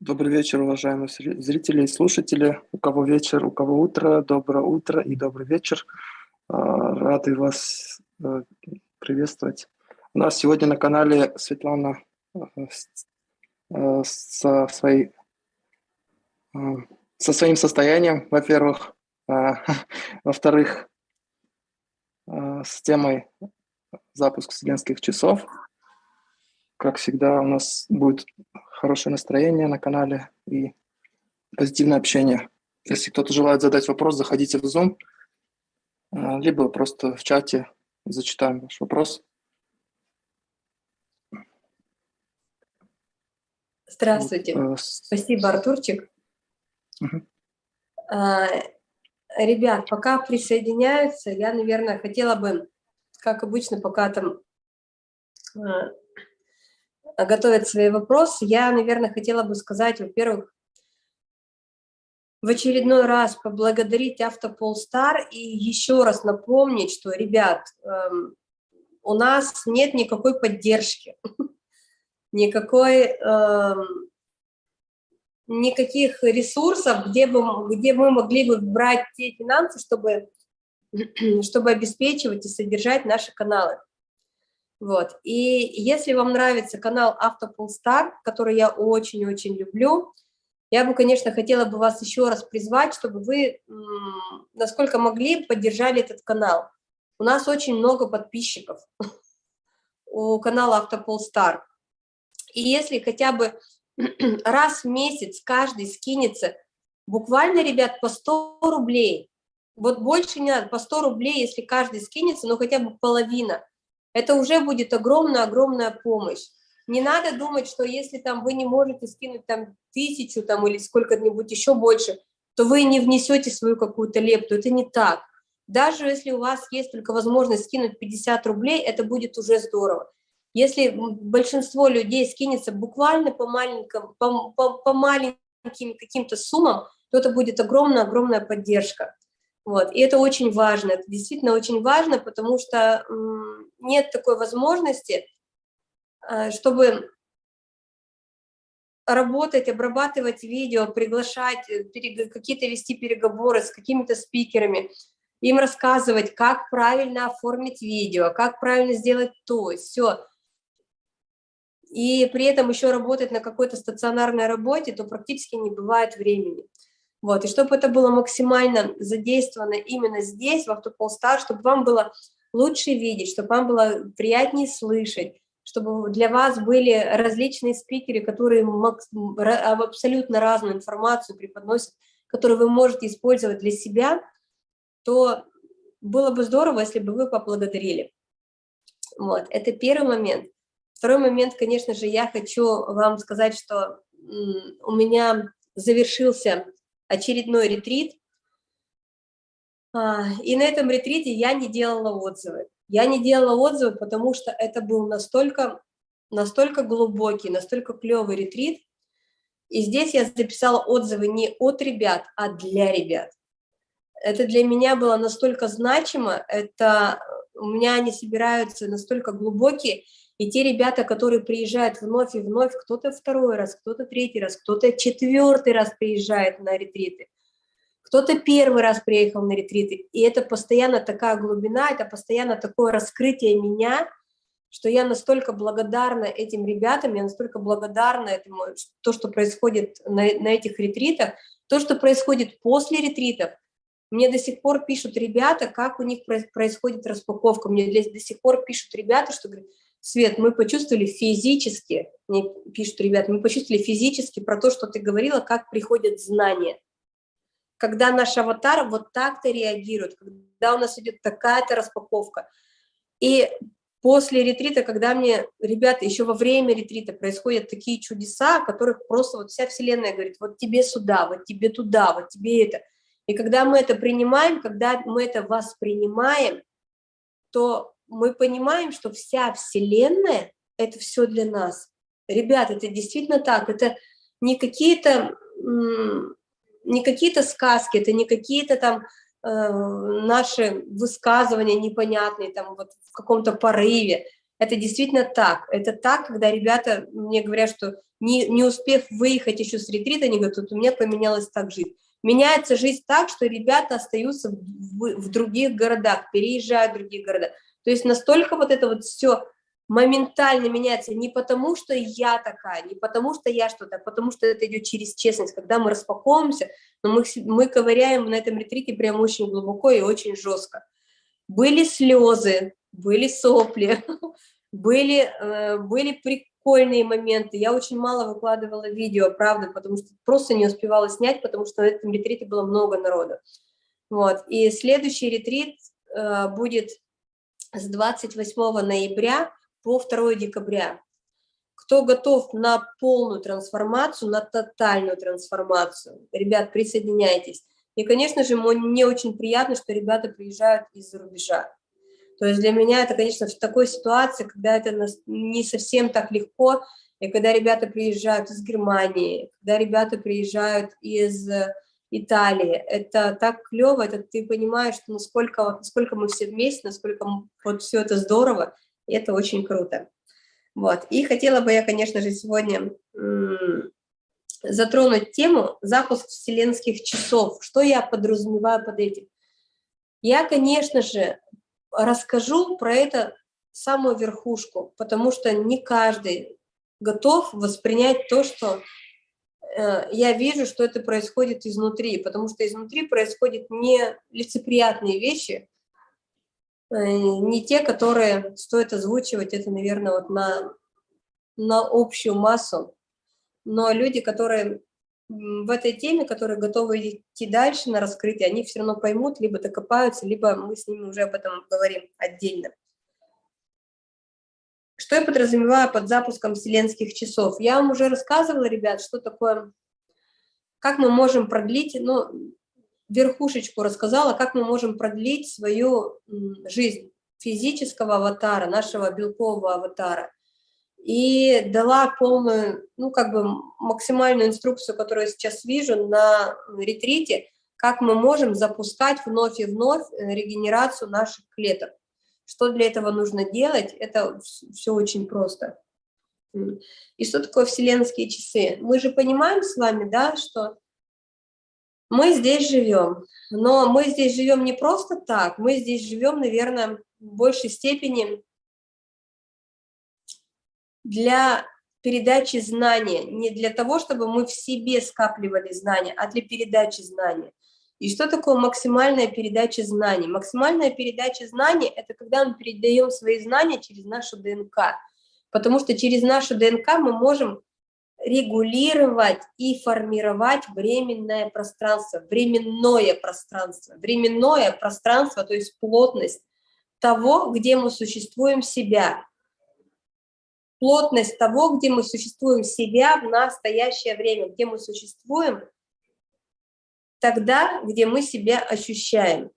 Добрый вечер, уважаемые зрители и слушатели. У кого вечер, у кого утро, доброе утро и добрый вечер. А, рады вас э, приветствовать. У нас сегодня на канале Светлана э, э, со, своей, со своим состоянием, во-первых. Во-вторых, с темой запуск студентских часов. Как всегда, у нас будет хорошее настроение на канале и позитивное общение. Если кто-то желает задать вопрос, заходите в Zoom, а, либо просто в чате зачитаем ваш вопрос. Здравствуйте. Вот, э, Спасибо, Артурчик. Угу. А, ребят, пока присоединяются, я, наверное, хотела бы, как обычно, пока там а, готовят свои вопросы, я, наверное, хотела бы сказать, во-первых, в очередной раз поблагодарить Автополстар и еще раз напомнить, что, ребят, эм, у нас нет никакой поддержки, никакой, эм, никаких ресурсов, где, бы, где мы могли бы брать те финансы, чтобы, чтобы обеспечивать и содержать наши каналы. Вот. И если вам нравится канал Автополстар, который я очень-очень люблю, я бы, конечно, хотела бы вас еще раз призвать, чтобы вы, насколько могли, поддержали этот канал. У нас очень много подписчиков у канала Автополстар. И если хотя бы раз в месяц каждый скинется, буквально, ребят, по 100 рублей, вот больше не надо, по 100 рублей, если каждый скинется, но хотя бы половина – это уже будет огромная-огромная помощь. Не надо думать, что если там вы не можете скинуть там тысячу там, или сколько-нибудь еще больше, то вы не внесете свою какую-то лепту. Это не так. Даже если у вас есть только возможность скинуть 50 рублей, это будет уже здорово. Если большинство людей скинется буквально по маленьким, по, по, по маленьким каким-то суммам, то это будет огромная-огромная поддержка. Вот. И это очень важно, это действительно очень важно, потому что нет такой возможности, э, чтобы работать, обрабатывать видео, приглашать, э, какие-то вести переговоры с какими-то спикерами, им рассказывать, как правильно оформить видео, как правильно сделать то, все. И при этом еще работать на какой-то стационарной работе, то практически не бывает времени. Вот, и чтобы это было максимально задействовано именно здесь, в Автополстар, чтобы вам было лучше видеть, чтобы вам было приятнее слышать, чтобы для вас были различные спикеры, которые абсолютно разную информацию преподносят, которую вы можете использовать для себя, то было бы здорово, если бы вы поблагодарили. Вот, это первый момент. Второй момент, конечно же, я хочу вам сказать, что у меня завершился очередной ретрит. А, и на этом ретрите я не делала отзывы. Я не делала отзывы, потому что это был настолько, настолько глубокий, настолько клевый ретрит. И здесь я записала отзывы не от ребят, а для ребят. Это для меня было настолько значимо, это у меня они собираются настолько глубокие, и те ребята, которые приезжают вновь и вновь, кто-то второй раз, кто-то третий раз, кто-то четвертый раз приезжает на ретриты, кто-то первый раз приехал на ретриты, и это постоянно такая глубина, это постоянно такое раскрытие меня, что я настолько благодарна этим ребятам, я настолько благодарна этому, то, что происходит на, на этих ретритах, то, что происходит после ретритов. Мне до сих пор пишут ребята, как у них происходит распаковка, мне до сих пор пишут ребята, что говорят, Свет, мы почувствовали физически, мне пишут ребят, мы почувствовали физически про то, что ты говорила, как приходят знания. Когда наш аватар вот так-то реагирует, когда у нас идет такая-то распаковка. И после ретрита, когда мне, ребята, еще во время ретрита происходят такие чудеса, о которых просто вот вся Вселенная говорит, вот тебе сюда, вот тебе туда, вот тебе это. И когда мы это принимаем, когда мы это воспринимаем, то мы понимаем, что вся Вселенная – это все для нас. Ребята, это действительно так, это не какие-то не какие-то сказки, это не какие-то там э, наши высказывания непонятные, там вот в каком-то порыве. Это действительно так. Это так, когда ребята мне говорят, что не, не успев выехать еще с ретрита, они говорят, у меня поменялась так жизнь. Меняется жизнь так, что ребята остаются в, в других городах, переезжают в другие города. То есть настолько вот это вот все моментально меняется не потому, что я такая, не потому, что я что-то, а потому что это идет через честность. Когда мы распаковываемся, но мы, мы ковыряем на этом ретрите прям очень глубоко и очень жестко. Были слезы, были сопли, были, э, были прикольные моменты. Я очень мало выкладывала видео, правда, потому что просто не успевала снять, потому что на этом ретрите было много народу. Вот. И следующий ретрит э, будет с 28 ноября по 2 декабря. Кто готов на полную трансформацию, на тотальную трансформацию, ребят, присоединяйтесь. И, конечно же, мне очень приятно, что ребята приезжают из-за рубежа. То есть для меня это, конечно, в такой ситуации, когда это не совсем так легко, и когда ребята приезжают из Германии, когда ребята приезжают из Италии, это так клево, это ты понимаешь, что насколько, насколько мы все вместе, насколько вот все это здорово, и это очень круто. Вот. И хотела бы я, конечно же, сегодня затронуть тему запуск вселенских часов. Что я подразумеваю под этим? Я, конечно же, расскажу про это самую верхушку, потому что не каждый готов воспринять то, что э, я вижу, что это происходит изнутри, потому что изнутри происходят не лицеприятные вещи, не те, которые стоит озвучивать, это, наверное, вот на, на общую массу, но люди, которые в этой теме, которые готовы идти дальше на раскрытие, они все равно поймут, либо докопаются, либо мы с ними уже об этом говорим отдельно. Что я подразумеваю под запуском вселенских часов? Я вам уже рассказывала, ребят, что такое, как мы можем продлить, ну, верхушечку рассказала, как мы можем продлить свою жизнь физического аватара, нашего белкового аватара и дала полную, ну, как бы максимальную инструкцию, которую я сейчас вижу на ретрите, как мы можем запускать вновь и вновь э, регенерацию наших клеток. Что для этого нужно делать, это все очень просто. И что такое вселенские часы? Мы же понимаем с вами, да, что мы здесь живем, но мы здесь живем не просто так, мы здесь живем, наверное, в большей степени для передачи знания, не для того, чтобы мы в себе скапливали знания, а для передачи знания. И что такое максимальная передача знаний? Максимальная передача знаний – это когда мы передаем свои знания через нашу ДНК. Потому что через нашу ДНК мы можем регулировать и формировать временное пространство, временное пространство. Временное пространство, то есть плотность того, где мы существуем себя плотность того, где мы существуем себя в настоящее время, где мы существуем тогда, где мы себя ощущаем.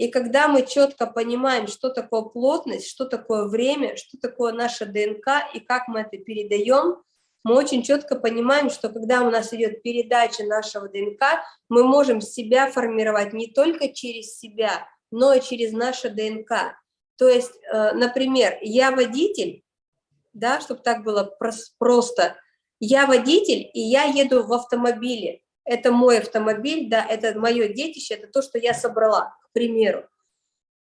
И когда мы четко понимаем, что такое плотность, что такое время, что такое наша ДНК и как мы это передаем, мы очень четко понимаем, что когда у нас идет передача нашего ДНК, мы можем себя формировать не только через себя, но и через наше ДНК. То есть, э, например, я водитель, да, чтобы так было просто, я водитель, и я еду в автомобиле. Это мой автомобиль, да, это мое детище, это то, что я собрала, примеру.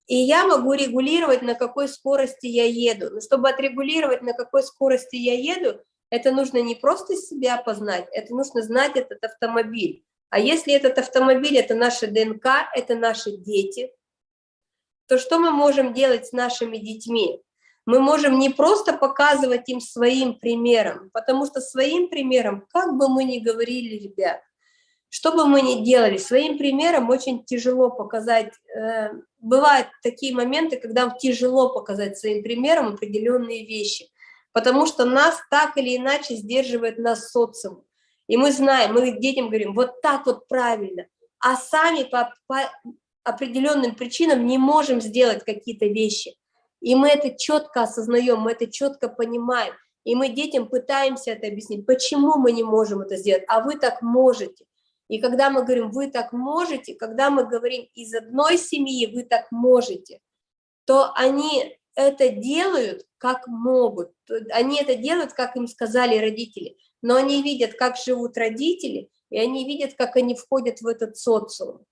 И я могу регулировать, на какой скорости я еду. Но чтобы отрегулировать, на какой скорости я еду, это нужно не просто себя познать, это нужно знать этот автомобиль. А если этот автомобиль – это наша ДНК, это наши дети – то что мы можем делать с нашими детьми? Мы можем не просто показывать им своим примером, потому что своим примером, как бы мы ни говорили, ребят, что бы мы ни делали, своим примером очень тяжело показать. Э, бывают такие моменты, когда тяжело показать своим примером определенные вещи, потому что нас так или иначе сдерживает нас социум. И мы знаем, мы детям говорим, вот так вот правильно, а сами по, по, определенным причинам не можем сделать какие-то вещи. И мы это четко осознаем, мы это четко понимаем. И мы детям пытаемся это объяснить, почему мы не можем это сделать, а вы так можете. И когда мы говорим «вы так можете», когда мы говорим «из одной семьи вы так можете», то они это делают как могут, они это делают, как им сказали родители, но они видят, как живут родители, и они видят, как они входят в этот социум.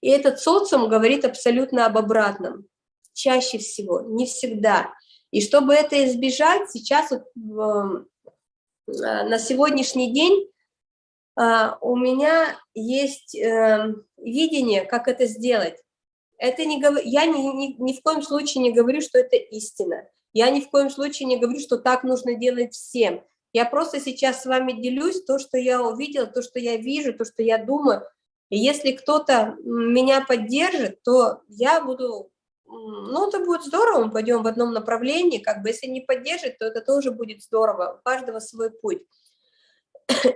И этот социум говорит абсолютно об обратном, чаще всего, не всегда. И чтобы это избежать, сейчас вот, э, на сегодняшний день у меня есть э, видение, как это сделать. Это не, я ни, ни, ни в коем случае не говорю, что это истина. Я ни в коем случае не говорю, что так нужно делать всем. Я просто сейчас с вами делюсь то, что я увидела, то, что я вижу, то, что я думаю. И если кто-то меня поддержит, то я буду, ну, это будет здорово, мы пойдем в одном направлении, как бы, если не поддержит, то это тоже будет здорово, у каждого свой путь.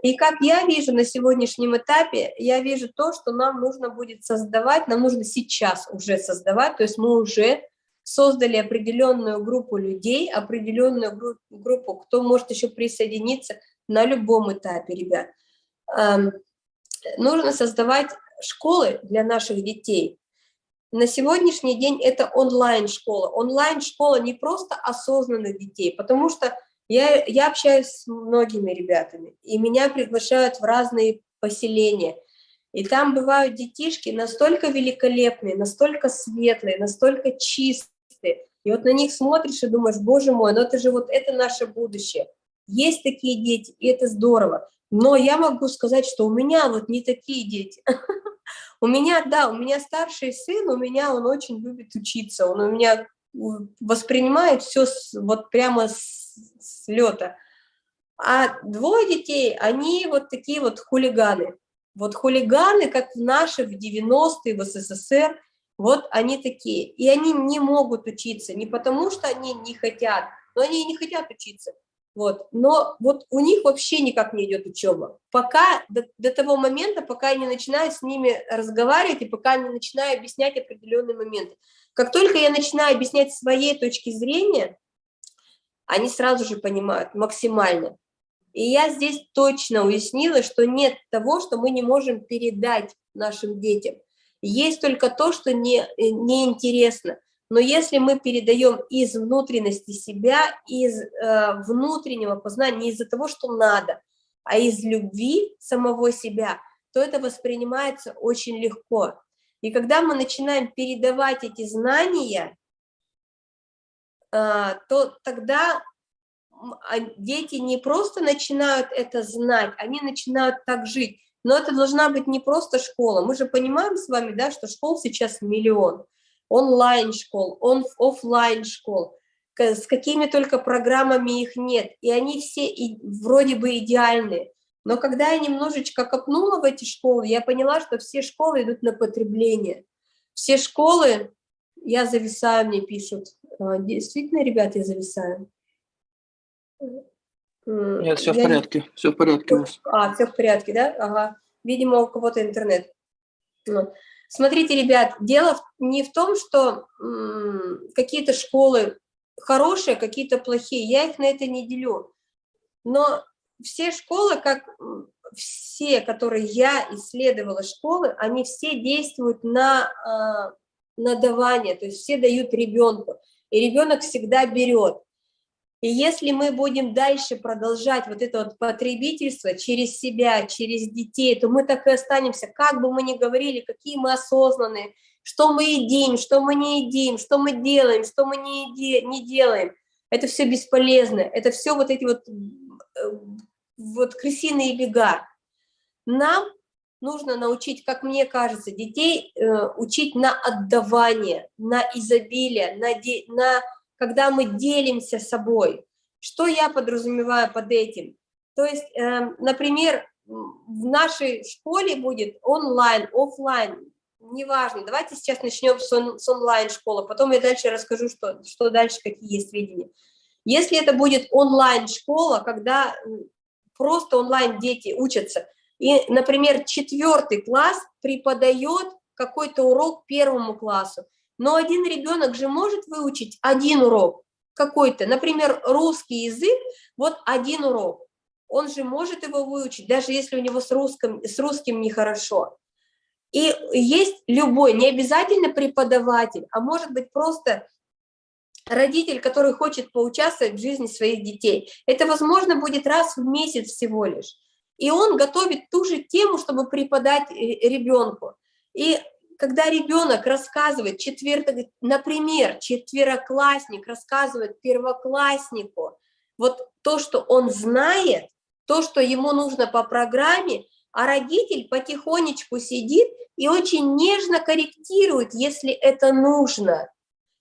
И как я вижу на сегодняшнем этапе, я вижу то, что нам нужно будет создавать, нам нужно сейчас уже создавать, то есть мы уже создали определенную группу людей, определенную гру группу, кто может еще присоединиться на любом этапе, ребят. Эм, нужно создавать школы для наших детей. На сегодняшний день это онлайн-школа. Онлайн-школа не просто осознанных детей, потому что я, я общаюсь с многими ребятами, и меня приглашают в разные поселения. И там бывают детишки настолько великолепные, настолько светлые, настолько чистые. И вот на них смотришь и думаешь, боже мой, ну это же вот это наше будущее. Есть такие дети, и это здорово. Но я могу сказать, что у меня вот не такие дети. У меня, да, у меня старший сын, у меня он очень любит учиться, он у меня воспринимает все вот прямо с с лета. А двое детей, они вот такие вот хулиганы. Вот хулиганы, как в наши, в 90-е, в СССР, вот они такие. И они не могут учиться, не потому что они не хотят, но они не хотят учиться. Вот. Но вот у них вообще никак не идет учеба. Пока, до, до того момента, пока я не начинаю с ними разговаривать, и пока не начинаю объяснять определенные моменты. Как только я начинаю объяснять своей точки зрения, они сразу же понимают максимально. И я здесь точно уяснила, что нет того, что мы не можем передать нашим детям. Есть только то, что не, неинтересно. Но если мы передаем из внутренности себя, из э, внутреннего познания, не из-за того, что надо, а из любви самого себя, то это воспринимается очень легко. И когда мы начинаем передавать эти знания, то тогда а, дети не просто начинают это знать, они начинают так жить. Но это должна быть не просто школа. Мы же понимаем с вами, да, что школ сейчас миллион. Онлайн-школ, он, офлайн школ с какими только программами их нет. И они все и, вроде бы идеальные. Но когда я немножечко копнула в эти школы, я поняла, что все школы идут на потребление. Все школы я зависаю, мне пишут. А, действительно, ребят, я зависаю? Нет, все в порядке, все в порядке у вас. А, все в порядке, да? Ага. Видимо, у кого-то интернет. Ну. Смотрите, ребят, дело не в том, что какие-то школы хорошие, какие-то плохие. Я их на это не делю. Но все школы, как все, которые я исследовала школы, они все действуют на, а, на давание, то есть все дают ребенку. И ребенок всегда берет. И если мы будем дальше продолжать вот это вот потребительство через себя, через детей, то мы так и останемся, как бы мы ни говорили, какие мы осознанные, что мы едим, что мы не едим, что мы делаем, что мы не, не делаем. Это все бесполезно, это все вот эти вот, э, вот крысиные бега. Нам нужно научить, как мне кажется, детей э, учить на отдавание, на изобилие, на, на когда мы делимся собой. Что я подразумеваю под этим? То есть, э, например, в нашей школе будет онлайн, офлайн, неважно. Давайте сейчас начнем с, он, с онлайн-школы, потом я дальше расскажу, что, что дальше, какие есть видения. Если это будет онлайн-школа, когда просто онлайн дети учатся, и, например, четвертый класс преподает какой-то урок первому классу, но один ребенок же может выучить один урок какой-то, например, русский язык, вот один урок. Он же может его выучить, даже если у него с русским, с русским нехорошо. И есть любой, не обязательно преподаватель, а может быть просто родитель, который хочет поучаствовать в жизни своих детей. Это, возможно, будет раз в месяц всего лишь. И он готовит ту же тему, чтобы преподать ребенку. И когда ребенок рассказывает, четвер... например, четвероклассник рассказывает первокласснику вот то, что он знает, то, что ему нужно по программе, а родитель потихонечку сидит и очень нежно корректирует, если это нужно.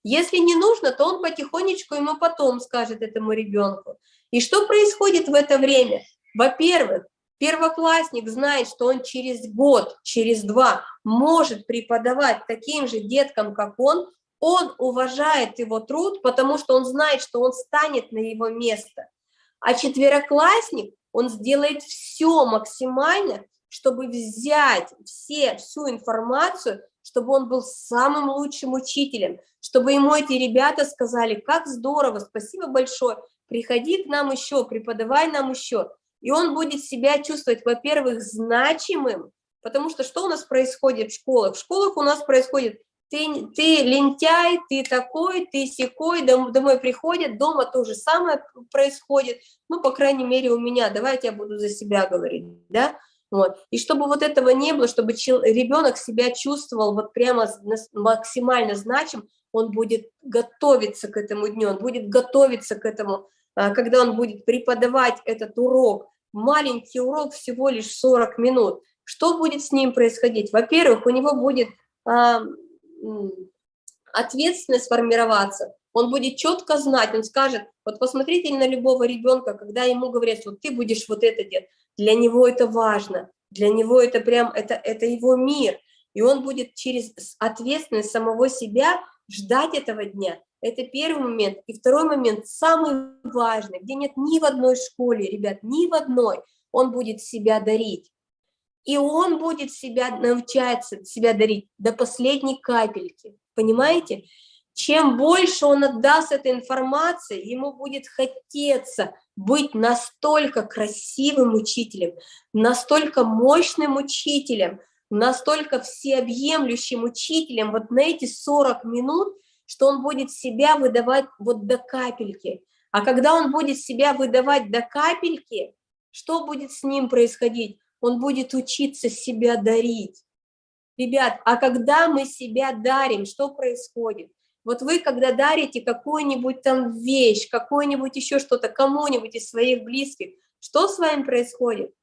Если не нужно, то он потихонечку ему потом скажет этому ребенку. И что происходит в это время? Во-первых, первоклассник знает, что он через год, через два может преподавать таким же деткам, как он, он уважает его труд, потому что он знает, что он станет на его место. А четвероклассник, он сделает все максимально, чтобы взять все, всю информацию, чтобы он был самым лучшим учителем, чтобы ему эти ребята сказали, как здорово, спасибо большое, приходи к нам еще, преподавай нам еще. И он будет себя чувствовать, во-первых, значимым, потому что что у нас происходит в школах? В школах у нас происходит, ты, ты лентяй, ты такой, ты секой, дом, домой приходят, дома то же самое происходит, ну, по крайней мере, у меня, давайте я буду за себя говорить, да, вот. И чтобы вот этого не было, чтобы ребенок себя чувствовал вот прямо максимально значим, он будет готовиться к этому дню, он будет готовиться к этому, когда он будет преподавать этот урок. Маленький урок всего лишь 40 минут. Что будет с ним происходить? Во-первых, у него будет а, ответственность формироваться, он будет четко знать, он скажет, вот посмотрите на любого ребенка, когда ему говорят, вот ты будешь вот это делать, для него это важно, для него это прям, это, это его мир, и он будет через ответственность самого себя ждать этого дня. Это первый момент. И второй момент, самый важный, где нет ни в одной школе, ребят, ни в одной, он будет себя дарить. И он будет себя научаться себя дарить до последней капельки. Понимаете? Чем больше он отдаст этой информации, ему будет хотеться быть настолько красивым учителем, настолько мощным учителем, настолько всеобъемлющим учителем вот на эти 40 минут, что он будет себя выдавать вот до капельки. А когда он будет себя выдавать до капельки, что будет с ним происходить? Он будет учиться себя дарить. Ребят, а когда мы себя дарим, что происходит? Вот вы, когда дарите какую-нибудь там вещь, какую-нибудь еще что-то кому-нибудь из своих близких, что с вами происходит?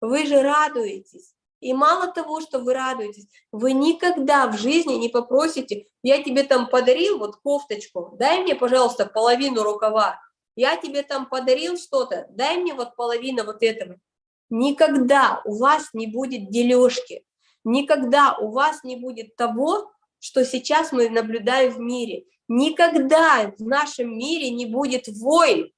Вы же радуетесь. И мало того, что вы радуетесь, вы никогда в жизни не попросите, я тебе там подарил вот кофточку, дай мне, пожалуйста, половину рукава, я тебе там подарил что-то, дай мне вот половину вот этого. Никогда у вас не будет дележки, никогда у вас не будет того, что сейчас мы наблюдаем в мире. Никогда в нашем мире не будет войн,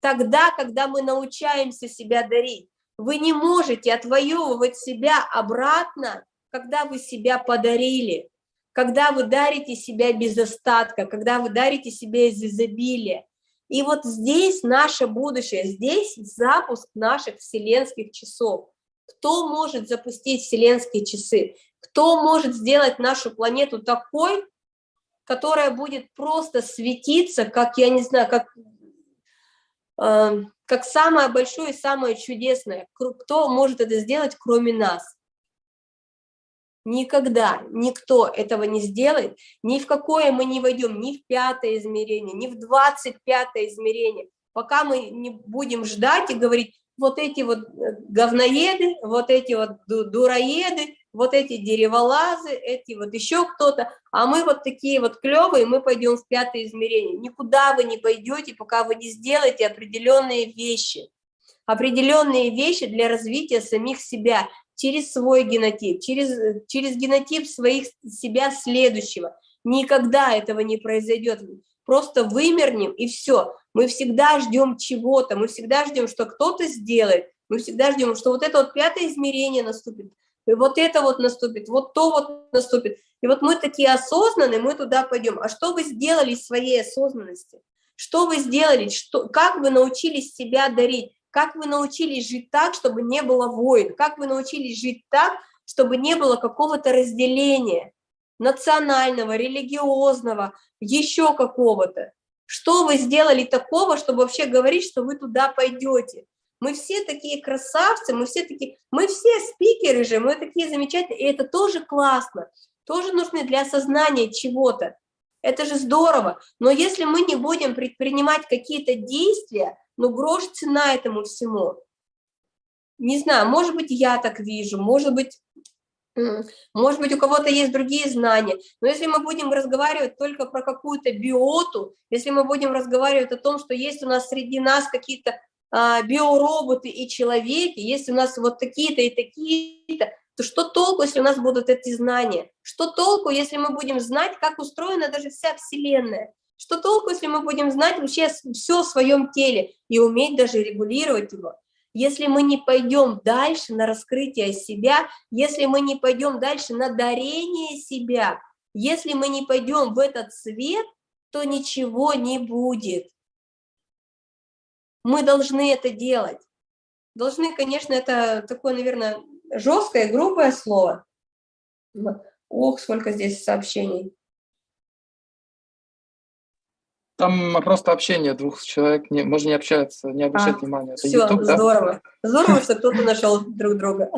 тогда, когда мы научаемся себя дарить. Вы не можете отвоевывать себя обратно, когда вы себя подарили, когда вы дарите себя без остатка, когда вы дарите себя из изобилия. И вот здесь наше будущее, здесь запуск наших вселенских часов. Кто может запустить вселенские часы? Кто может сделать нашу планету такой, которая будет просто светиться, как, я не знаю, как, как самое большое и самое чудесное. Кто может это сделать, кроме нас? Никогда никто этого не сделает, ни в какое мы не войдем, ни в пятое измерение, ни в двадцать пятое измерение, пока мы не будем ждать и говорить, вот эти вот э, говноеды, вот эти вот дураеды, вот эти дереволазы, эти вот еще кто-то, а мы вот такие вот клевые, мы пойдем в пятое измерение. Никуда вы не пойдете, пока вы не сделаете определенные вещи. Определенные вещи для развития самих себя через свой генотип, через, через генотип своих себя следующего. Никогда этого не произойдет. Просто вымернем и все. Мы всегда ждем чего-то, мы всегда ждем, что кто-то сделает, мы всегда ждем, что вот это вот пятое измерение наступит и вот это вот наступит, вот то вот наступит. И вот мы такие осознанные, мы туда пойдем. А что вы сделали из своей осознанности? Что вы сделали? Что, как вы научились себя дарить? Как вы научились жить так, чтобы не было войн? Как вы научились жить так, чтобы не было какого-то разделения? национального, религиозного, еще какого-то. Что вы сделали такого, чтобы вообще говорить, что вы туда пойдете? Мы все такие красавцы, мы все такие, мы все спикеры же, мы такие замечательные, и это тоже классно, тоже нужны для осознания чего-то. Это же здорово. Но если мы не будем предпринимать какие-то действия, ну грош цена этому всему. Не знаю, может быть, я так вижу, может быть, может быть, у кого-то есть другие знания, но если мы будем разговаривать только про какую-то биоту, если мы будем разговаривать о том, что есть у нас среди нас какие-то биороботы и человеки, есть у нас вот такие-то и такие-то, то что толку, если у нас будут эти знания? Что толку, если мы будем знать, как устроена даже вся Вселенная? Что толку, если мы будем знать вообще все в своем теле и уметь даже регулировать его? Если мы не пойдем дальше на раскрытие себя, если мы не пойдем дальше на дарение себя, если мы не пойдем в этот свет, то ничего не будет. Мы должны это делать. Должны, конечно, это такое, наверное, жесткое, грубое слово. Ох, сколько здесь сообщений. Там просто общение двух человек, не, можно не общаться, не обращать а, внимания. Это все, YouTube, здорово. Да? Здорово, что кто-то нашел друг друга.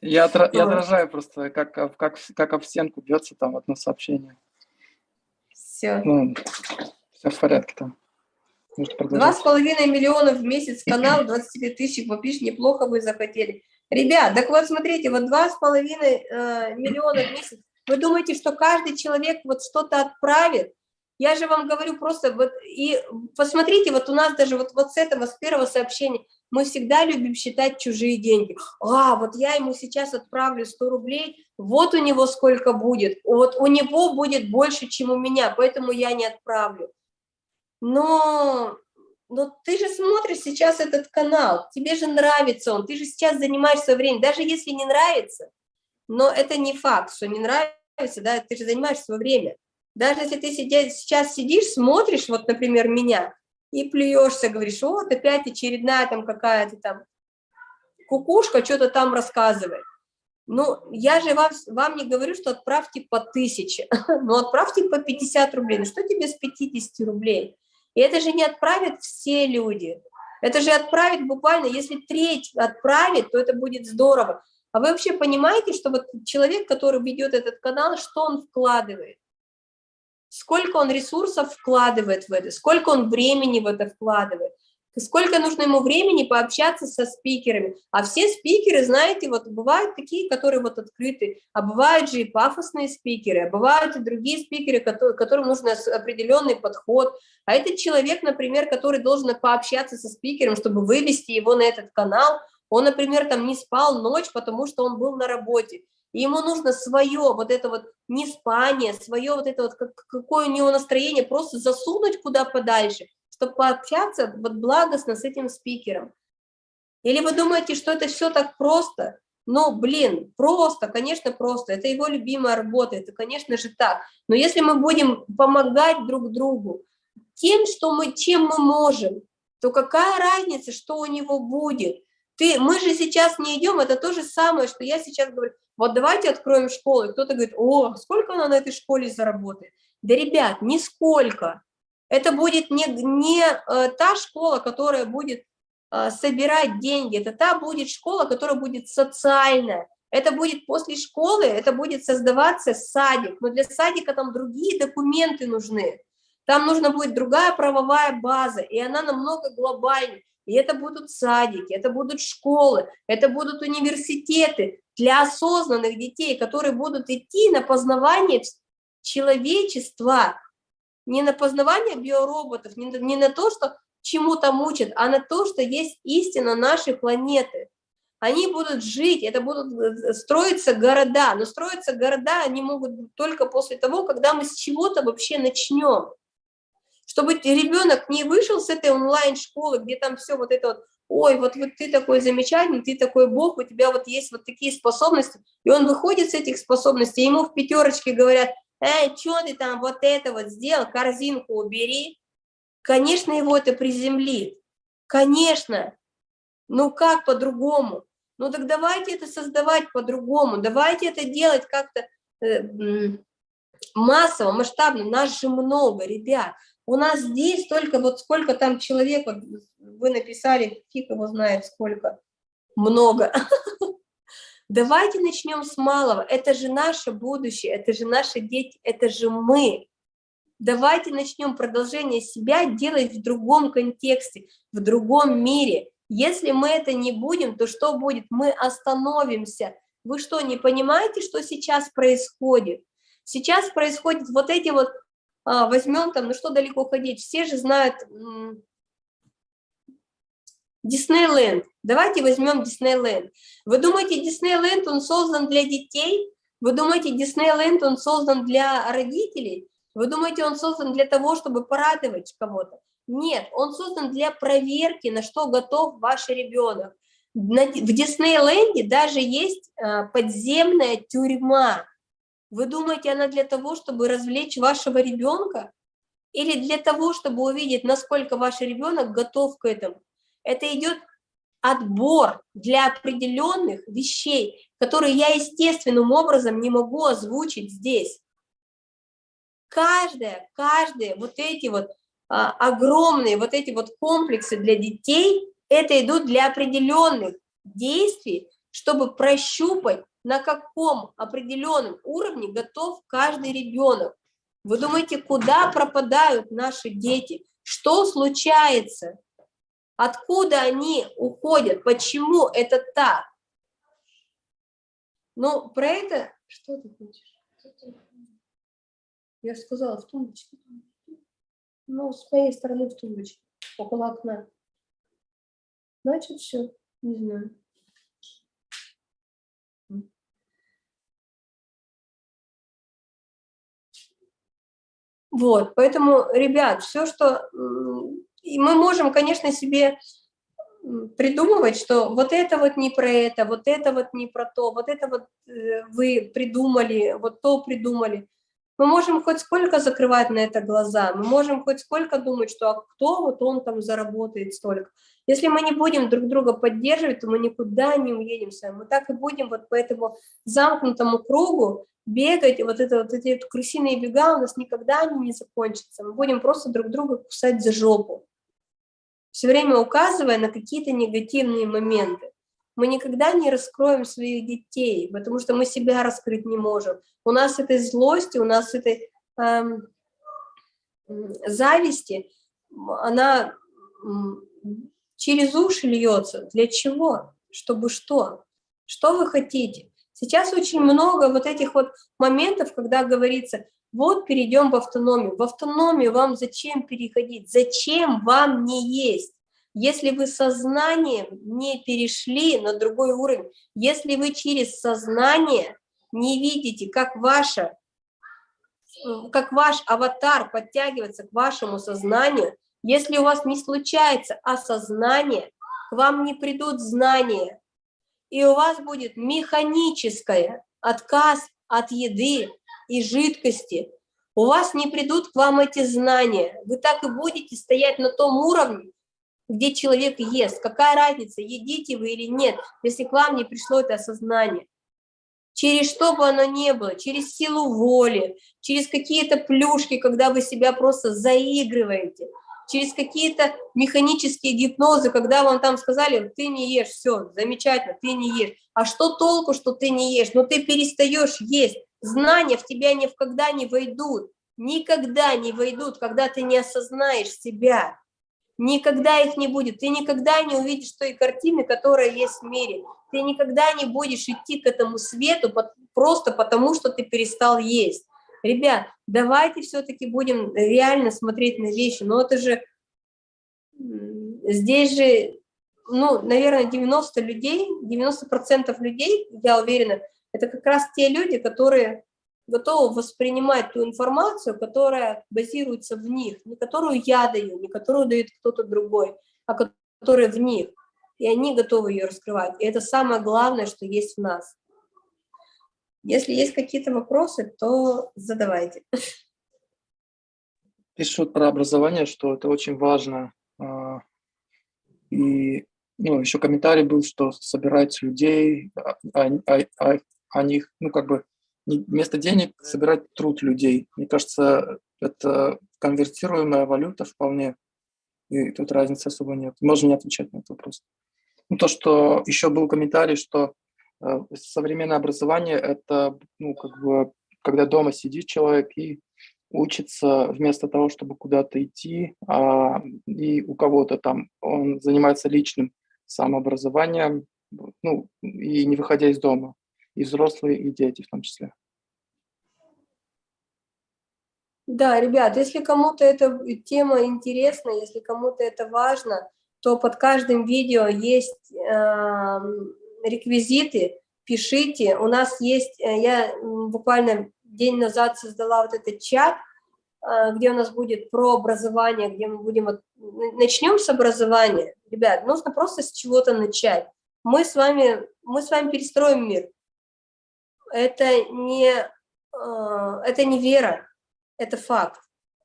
Я, отра я отражаю просто, как, как, как об стенку бьется там одно сообщение. Все. Ну, все в порядке там. Два с половиной миллиона в месяц канал, 25 тысяч попишь, неплохо вы захотели. Ребят, так вот смотрите, вот два с половиной э, миллиона в месяц. Вы думаете, что каждый человек вот что-то отправит? Я же вам говорю просто, вот, и посмотрите, вот у нас даже вот, вот с этого, с первого сообщения, мы всегда любим считать чужие деньги. А, вот я ему сейчас отправлю 100 рублей, вот у него сколько будет, вот у него будет больше, чем у меня, поэтому я не отправлю. Но, но ты же смотришь сейчас этот канал, тебе же нравится он, ты же сейчас занимаешь свое время, даже если не нравится, но это не факт, что не нравится, да, ты же занимаешь свое время. Даже если ты сейчас сидишь, смотришь, вот, например, меня, и плюешься, говоришь, вот опять очередная там какая-то там кукушка что-то там рассказывает. Ну, я же вам, вам не говорю, что отправьте по тысяче, но отправьте по 50 рублей. Ну, что тебе с 50 рублей? И это же не отправят все люди. Это же отправит буквально, если треть отправит, то это будет здорово. А вы вообще понимаете, что вот человек, который ведет этот канал, что он вкладывает? сколько он ресурсов вкладывает в это, сколько он времени в это вкладывает, сколько нужно ему времени пообщаться со спикерами. А все спикеры, знаете, вот бывают такие, которые вот открыты, а бывают же и пафосные спикеры, а бывают и другие спикеры, которым нужен определенный подход. А этот человек, например, который должен пообщаться со спикером, чтобы вывести его на этот канал, он, например, там не спал ночь, потому что он был на работе и ему нужно свое вот это вот неспание, свое вот это вот, как, какое у него настроение, просто засунуть куда подальше, чтобы пообщаться вот благостно с этим спикером. Или вы думаете, что это все так просто? Ну, блин, просто, конечно, просто. Это его любимая работа, это, конечно же, так. Но если мы будем помогать друг другу тем, что мы, чем мы можем, то какая разница, что у него будет? Ты, мы же сейчас не идем, это то же самое, что я сейчас говорю, вот давайте откроем школу, и кто-то говорит, о, сколько она на этой школе заработает? Да, ребят, нисколько. Это будет не, не э, та школа, которая будет э, собирать деньги, это та будет школа, которая будет социальная. Это будет после школы, это будет создаваться садик, но для садика там другие документы нужны. Там нужна будет другая правовая база, и она намного глобальнее. И это будут садики, это будут школы, это будут университеты для осознанных детей, которые будут идти на познавание человечества, не на познавание биороботов, не не на то, что чему там учат, а на то, что есть истина нашей планеты. Они будут жить, это будут э, строиться города, но строиться города они могут только после того, когда мы с чего-то вообще начнем чтобы ребенок не вышел с этой онлайн-школы, где там все вот это вот, ой, вот, вот ты такой замечательный, ты такой бог, у тебя вот есть вот такие способности, и он выходит с этих способностей, ему в пятерочке говорят, эй, что ты там вот это вот сделал, корзинку убери, конечно, его это приземлит, конечно, ну как по-другому? Ну так давайте это создавать по-другому, давайте это делать как-то, э, массово, масштабно, нас же много, ребят. У нас здесь только вот сколько там человек, вот вы написали, фиг его знает сколько, много. Давайте начнем с малого. Это же наше будущее, это же наши дети, это же мы. Давайте начнем продолжение себя делать в другом контексте, в другом мире. Если мы это не будем, то что будет? Мы остановимся. Вы что, не понимаете, что сейчас происходит? Сейчас происходит вот эти вот, а, возьмем там, ну что далеко ходить, все же знают Диснейленд. Давайте возьмем Диснейленд. Вы думаете, Диснейленд, он создан для детей? Вы думаете, Диснейленд, он создан для родителей? Вы думаете, он создан для того, чтобы порадовать кого-то? Нет, он создан для проверки, на что готов ваш ребенок. В Диснейленде даже есть а, подземная тюрьма. Вы думаете, она для того, чтобы развлечь вашего ребенка? Или для того, чтобы увидеть, насколько ваш ребенок готов к этому? Это идет отбор для определенных вещей, которые я естественным образом не могу озвучить здесь. Каждое, каждые вот эти вот а, огромные вот эти вот комплексы для детей, это идут для определенных действий, чтобы прощупать, на каком определенном уровне готов каждый ребенок. Вы думаете, куда пропадают наши дети? Что случается? Откуда они уходят? Почему это так? Ну, про это... Что ты хочешь? Я сказала, в тумбочке. Ну, с моей стороны в тумбочке, около окна. Значит, все, не знаю. Вот, поэтому, ребят, все, что и мы можем, конечно, себе придумывать, что вот это вот не про это, вот это вот не про то, вот это вот э, вы придумали, вот то придумали. Мы можем хоть сколько закрывать на это глаза, мы можем хоть сколько думать, что а кто вот он там заработает столько. Если мы не будем друг друга поддерживать, то мы никуда не уедем с вами. Мы так и будем вот по этому замкнутому кругу бегать, вот, это, вот эти вот крысиные бега у нас никогда не закончатся. Мы будем просто друг друга кусать за жопу все время указывая на какие-то негативные моменты. Мы никогда не раскроем своих детей, потому что мы себя раскрыть не можем. У нас этой злости, у нас этой эм, зависти, она через уши льется. Для чего? Чтобы что? Что вы хотите? Сейчас очень много вот этих вот моментов, когда говорится, вот перейдем в автономию. В автономию вам зачем переходить? Зачем вам не есть? Если вы сознанием не перешли на другой уровень, если вы через сознание не видите, как ваша как ваш аватар подтягивается к вашему сознанию, если у вас не случается осознание, к вам не придут знания, и у вас будет механическое отказ от еды, и жидкости, у вас не придут к вам эти знания. Вы так и будете стоять на том уровне, где человек ест. Какая разница, едите вы или нет, если к вам не пришло это осознание. Через что бы оно ни было, через силу воли, через какие-то плюшки, когда вы себя просто заигрываете, через какие-то механические гипнозы, когда вам там сказали, ты не ешь, все, замечательно, ты не ешь. А что толку, что ты не ешь? Но ну, ты перестаешь есть знания в тебя никогда не войдут, никогда не войдут, когда ты не осознаешь себя. Никогда их не будет. Ты никогда не увидишь той картины, которая есть в мире. Ты никогда не будешь идти к этому свету просто потому, что ты перестал есть. Ребят, давайте все-таки будем реально смотреть на вещи. Но это же, здесь же, ну, наверное, 90 людей, 90% людей, я уверена, это как раз те люди, которые готовы воспринимать ту информацию, которая базируется в них, не которую я даю, не которую дает кто-то другой, а которая в них. И они готовы ее раскрывать. И это самое главное, что есть в нас. Если есть какие-то вопросы, то задавайте. Пишут про образование, что это очень важно. А, и ну, еще комментарий был, что собирать людей, а, а, а, о них, ну, как бы вместо денег собирать труд людей. Мне кажется, это конвертируемая валюта вполне, и тут разницы особо нет. Можно не отвечать на этот вопрос. Ну, то, что еще был комментарий, что э, современное образование – это, ну, как бы, когда дома сидит человек и учится вместо того, чтобы куда-то идти, а, и у кого-то там он занимается личным самообразованием, ну, и не выходя из дома и взрослые, и дети в том числе. Да, ребят, если кому-то эта тема интересна, если кому-то это важно, то под каждым видео есть э, реквизиты, пишите. У нас есть, э, я буквально день назад создала вот этот чат, э, где у нас будет про образование, где мы будем... Начнем с образования. Ребят, нужно просто с чего-то начать. Мы с вами, мы с вами перестроим мир это не, э, это не вера, это факт.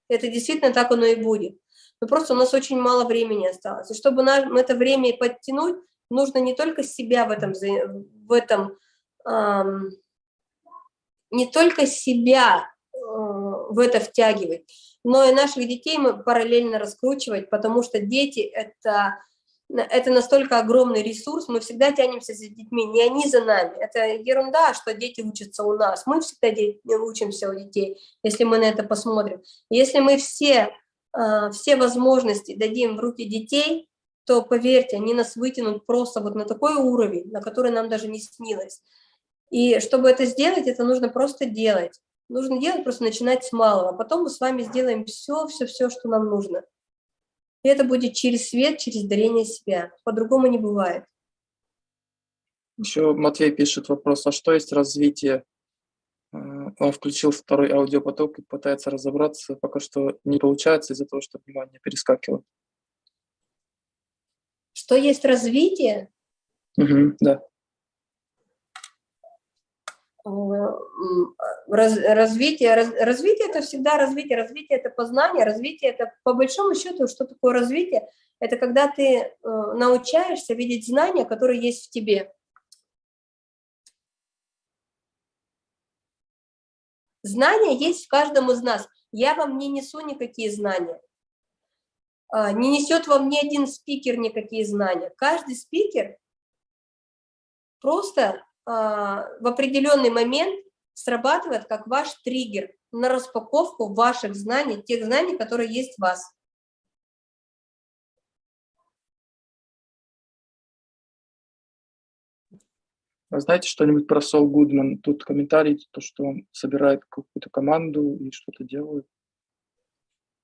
Это действительно так оно и будет. Но просто у нас очень мало времени осталось. И чтобы нам это время подтянуть, нужно не только себя в этом, в этом эм, не только себя э, в это втягивать, но и наших детей мы параллельно раскручивать, потому что дети – это это настолько огромный ресурс, мы всегда тянемся за детьми, не они за нами. Это ерунда, что дети учатся у нас. Мы всегда учимся у детей, если мы на это посмотрим. Если мы все, а, все возможности дадим в руки детей, то, поверьте, они нас вытянут просто вот на такой уровень, на который нам даже не снилось. И чтобы это сделать, это нужно просто делать. Нужно делать, просто начинать с малого. Потом мы с вами сделаем все, все, все, что нам нужно. И это будет через свет, через дарение себя. По-другому не бывает. Еще Матвей пишет вопрос, а что есть развитие? Э, он включил второй аудиопоток и пытается разобраться, пока что не получается из-за того, что внимание перескакивает. Что есть развитие? Угу, да. Раз, развитие, раз, развитие это всегда развитие, развитие это познание, развитие это по большому счету, что такое развитие? Это когда ты э, научаешься видеть знания, которые есть в тебе. Знания есть в каждом из нас. Я вам не несу никакие знания. А, не несет вам ни один спикер никакие знания. Каждый спикер просто а, в определенный момент срабатывает как ваш триггер на распаковку ваших знаний, тех знаний, которые есть в вас. Вы знаете что-нибудь про Сол Гудман? Тут комментарий, то, что он собирает какую-то команду и что-то делает.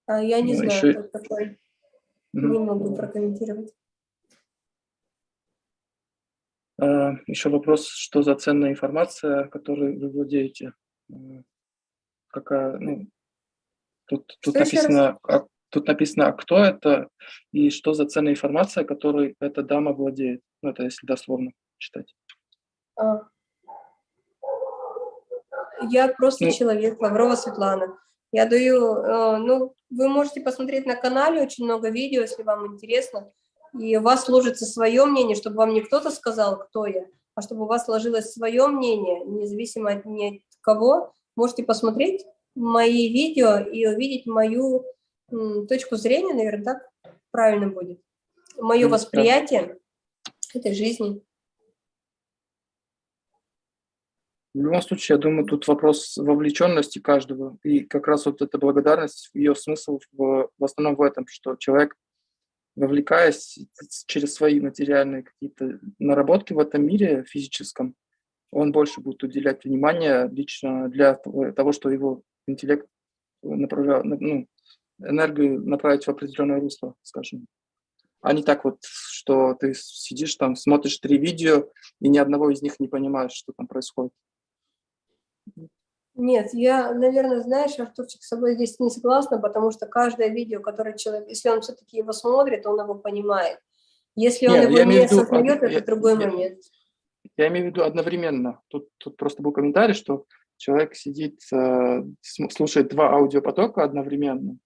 А, я не ну, знаю, еще... такой. Mm -hmm. Не могу прокомментировать. А, Еще вопрос, что за ценная информация, которой вы владеете? Какая, ну, тут, тут написано, а, тут написано, а кто это и что за ценная информация, которой эта дама владеет. Ну, это если дословно читать. А. Я просто ну, человек, Лаврова Светлана. Я даю, э, ну, вы можете посмотреть на канале очень много видео, если вам интересно и у вас сложится свое мнение, чтобы вам не кто-то сказал, кто я, а чтобы у вас сложилось свое мнение, независимо от, ни от кого, можете посмотреть мои видео и увидеть мою точку зрения, наверное, так правильно будет, мое восприятие этой жизни. В любом случае, я думаю, тут вопрос вовлеченности каждого, и как раз вот эта благодарность, ее смысл в, в основном в этом, что человек вовлекаясь через свои материальные какие-то наработки в этом мире физическом, он больше будет уделять внимание лично для того, что его интеллект направлял, ну, энергию направить в определенное русло, скажем. А не так вот, что ты сидишь там, смотришь три видео, и ни одного из них не понимаешь, что там происходит. Нет, я, наверное, знаешь, Артурчик, с собой здесь не согласна, потому что каждое видео, которое человек, если он все-таки его смотрит, он его понимает. Если он Нет, его не виду, осознает, это другой я, момент. Я имею в виду одновременно. Тут, тут просто был комментарий, что человек сидит, э, слушает два аудиопотока одновременно.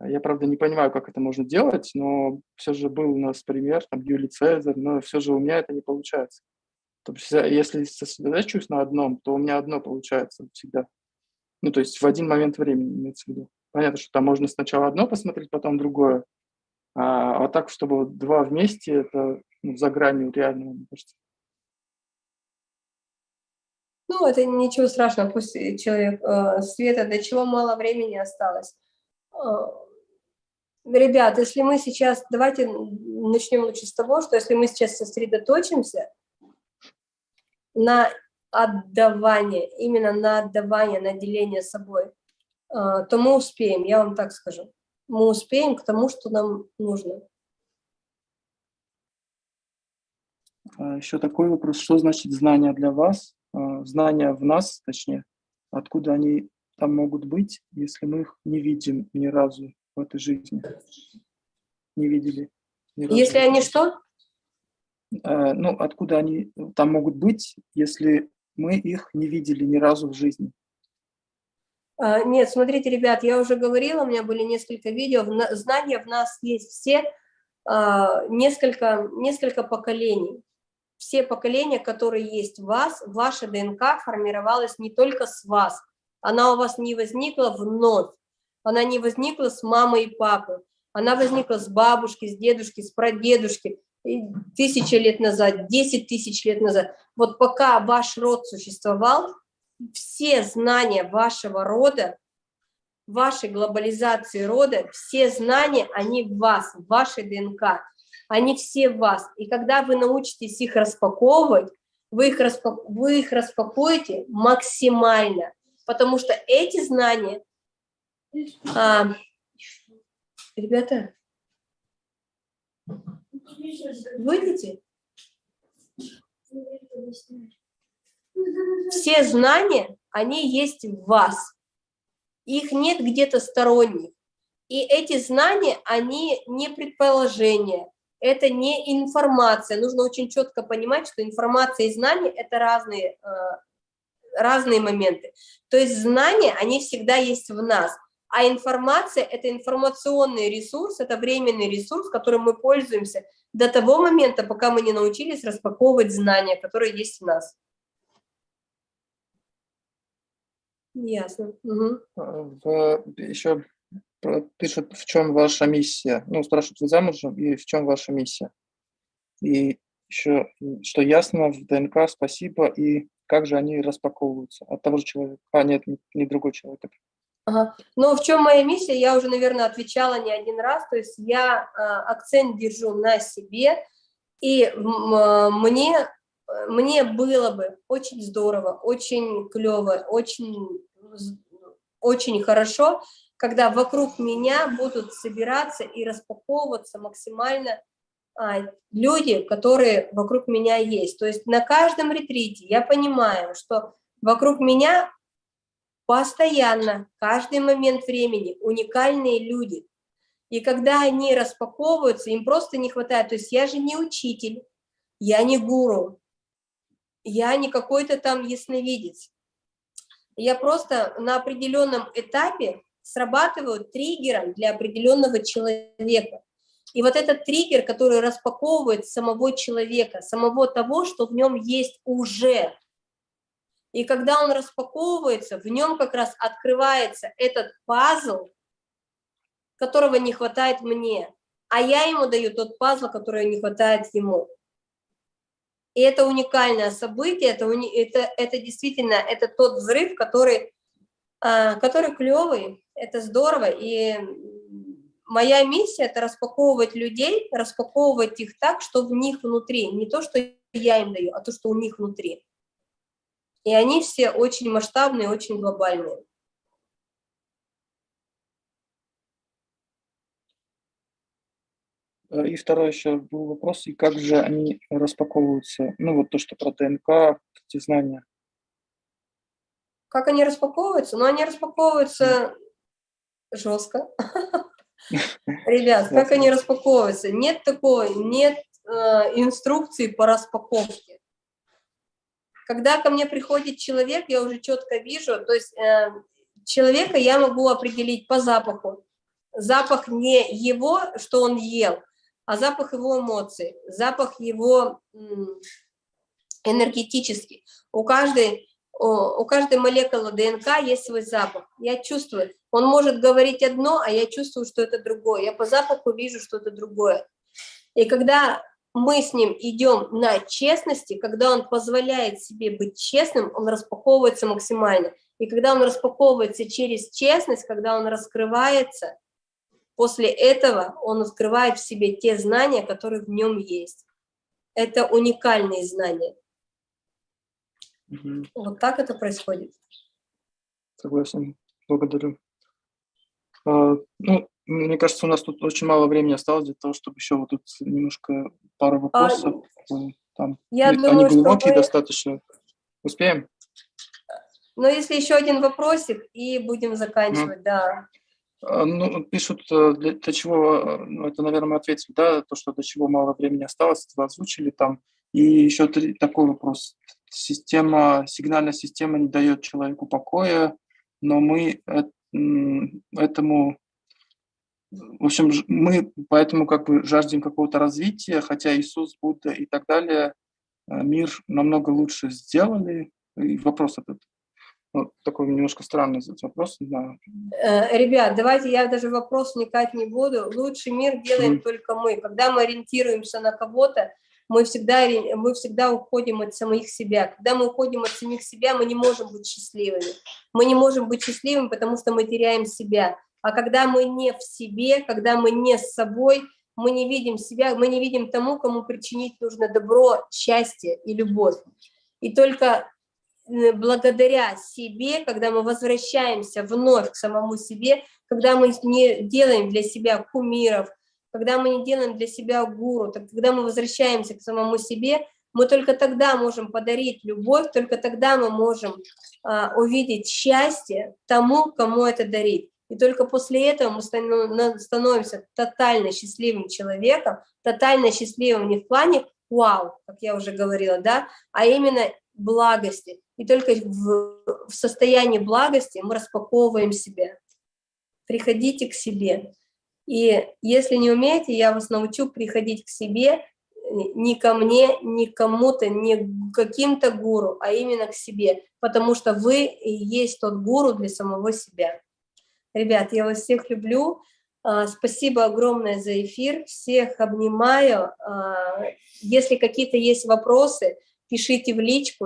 Я, правда, не понимаю, как это можно делать, но все же был у нас пример, там, Юлий Цезарь, но все же у меня это не получается. То есть, если сосредотачиваюсь на одном, то у меня одно получается всегда. Ну, то есть в один момент времени имеется в виду. Понятно, что там можно сначала одно посмотреть, потом другое. А, а так, чтобы два вместе, это ну, за гранью реального, мне кажется. Ну, это ничего страшного, пусть человек, э, Света, до чего мало времени осталось. Э, ребят, если мы сейчас, давайте начнем лучше с того, что если мы сейчас сосредоточимся на отдавание, именно на отдавание, на деление собой, э, то мы успеем, я вам так скажу. Мы успеем к тому, что нам нужно. А Еще такой вопрос, что значит знание для вас? А, знания в нас, точнее, откуда они там могут быть, если мы их не видим ни разу в этой жизни? Не видели. Если они что? А, ну, откуда они там могут быть, если мы их не видели ни разу в жизни? А, нет, смотрите, ребят, я уже говорила, у меня были несколько видео, знания в нас есть все, несколько, несколько поколений. Все поколения, которые есть в вас, ваша ДНК формировалась не только с вас, она у вас не возникла вновь, она не возникла с мамой и папой, она возникла с бабушки, с дедушки, с прадедушки, тысячи лет назад, десять тысяч лет назад. Вот пока ваш род существовал, все знания вашего рода, вашей глобализации рода, все знания, они в вас, в вашей ДНК они все в вас. И когда вы научитесь их распаковывать, вы их, распак... вы их распакуете максимально, потому что эти знания... А... Ребята, выйдите. Все знания, они есть в вас. Их нет где-то сторонних. И эти знания, они не предположения, это не информация. Нужно очень четко понимать, что информация и знания – это разные, э, разные моменты. То есть знания, они всегда есть в нас. А информация – это информационный ресурс, это временный ресурс, которым мы пользуемся до того момента, пока мы не научились распаковывать знания, которые есть в нас. Ясно. Угу. В, еще пишут, в чем ваша миссия. Ну, спрашивают, вы замужем, и в чем ваша миссия. И еще, что ясно в ДНК, спасибо, и как же они распаковываются от того же человека. А, нет, не, не другой человек. Ага. Ну, в чем моя миссия, я уже, наверное, отвечала не один раз, то есть я э, акцент держу на себе, и э, мне, мне было бы очень здорово, очень клево, очень, очень хорошо, когда вокруг меня будут собираться и распаковываться максимально а, люди, которые вокруг меня есть. То есть на каждом ретрите я понимаю, что вокруг меня постоянно, каждый момент времени уникальные люди. И когда они распаковываются, им просто не хватает. То есть я же не учитель, я не гуру, я не какой-то там ясновидец. Я просто на определенном этапе срабатывают триггером для определенного человека. И вот этот триггер, который распаковывает самого человека, самого того, что в нем есть уже. И когда он распаковывается, в нем как раз открывается этот пазл, которого не хватает мне, а я ему даю тот пазл, который не хватает ему. И это уникальное событие, это, это, это действительно это тот взрыв, который а, который клевый, это здорово, и моя миссия – это распаковывать людей, распаковывать их так, что в них внутри, не то, что я им даю, а то, что у них внутри. И они все очень масштабные, очень глобальные. И второй еще был вопрос, и как же они распаковываются, ну вот то, что про ДНК, эти знания. Как они распаковываются? Ну, они распаковываются жестко. Ребят, как они распаковываются? Нет такой, нет э, инструкции по распаковке. Когда ко мне приходит человек, я уже четко вижу, то есть э, человека я могу определить по запаху. Запах не его, что он ел, а запах его эмоций, запах его энергетически. У каждой, у каждой молекулы ДНК есть свой запах. Я чувствую, он может говорить одно, а я чувствую, что это другое. Я по запаху вижу, что это другое. И когда мы с ним идем на честности, когда он позволяет себе быть честным, он распаковывается максимально. И когда он распаковывается через честность, когда он раскрывается, после этого он открывает в себе те знания, которые в нем есть. Это уникальные знания. Угу. Вот так это происходит. Согласен. Благодарю. А, ну, мне кажется, у нас тут очень мало времени осталось для того, чтобы еще вот тут немножко пару вопросов. А, там, я они думаю, глубокие мы... достаточно. Успеем? Ну, если еще один вопросик, и будем заканчивать, mm. да. А, ну, пишут, э, для, для чего, ну, это, наверное, мы ответили, да, то, что до чего мало времени осталось, вы озвучили там. И еще такой вопрос. Система, сигнальная система не дает человеку покоя, но мы этому в общем, мы поэтому как бы жаждем какого-то развития, хотя Иисус, Будда и так далее э, мир намного лучше сделали. И вопрос этот. Вот такой немножко странный вопрос. Да. Э, ребят, давайте я даже вопрос вникать не буду. Лучший мир делаем mm. только мы. Когда мы ориентируемся на кого-то, мы всегда, мы всегда уходим от самих себя. Когда мы уходим от самих себя, мы не можем быть счастливыми. Мы не можем быть счастливыми, потому что мы теряем себя. А когда мы не в себе, когда мы не с собой, мы не видим себя, мы не видим тому, кому причинить нужно добро, счастье и любовь. И только э, благодаря себе, когда мы возвращаемся вновь к самому себе, когда мы не делаем для себя кумиров, когда мы не делаем для себя гуру, когда мы возвращаемся к самому себе, мы только тогда можем подарить любовь, только тогда мы можем а, увидеть счастье тому, кому это дарить. И только после этого мы становимся тотально счастливым человеком, тотально счастливым не в плане «вау», как я уже говорила, да, а именно благости. И только в, в состоянии благости мы распаковываем себя. Приходите к себе. И если не умеете, я вас научу приходить к себе не ко мне, не кому-то, не каким-то гуру, а именно к себе, потому что вы и есть тот гуру для самого себя. Ребят, я вас всех люблю. А, спасибо огромное за эфир. Всех обнимаю. А, если какие-то есть вопросы, пишите в личку.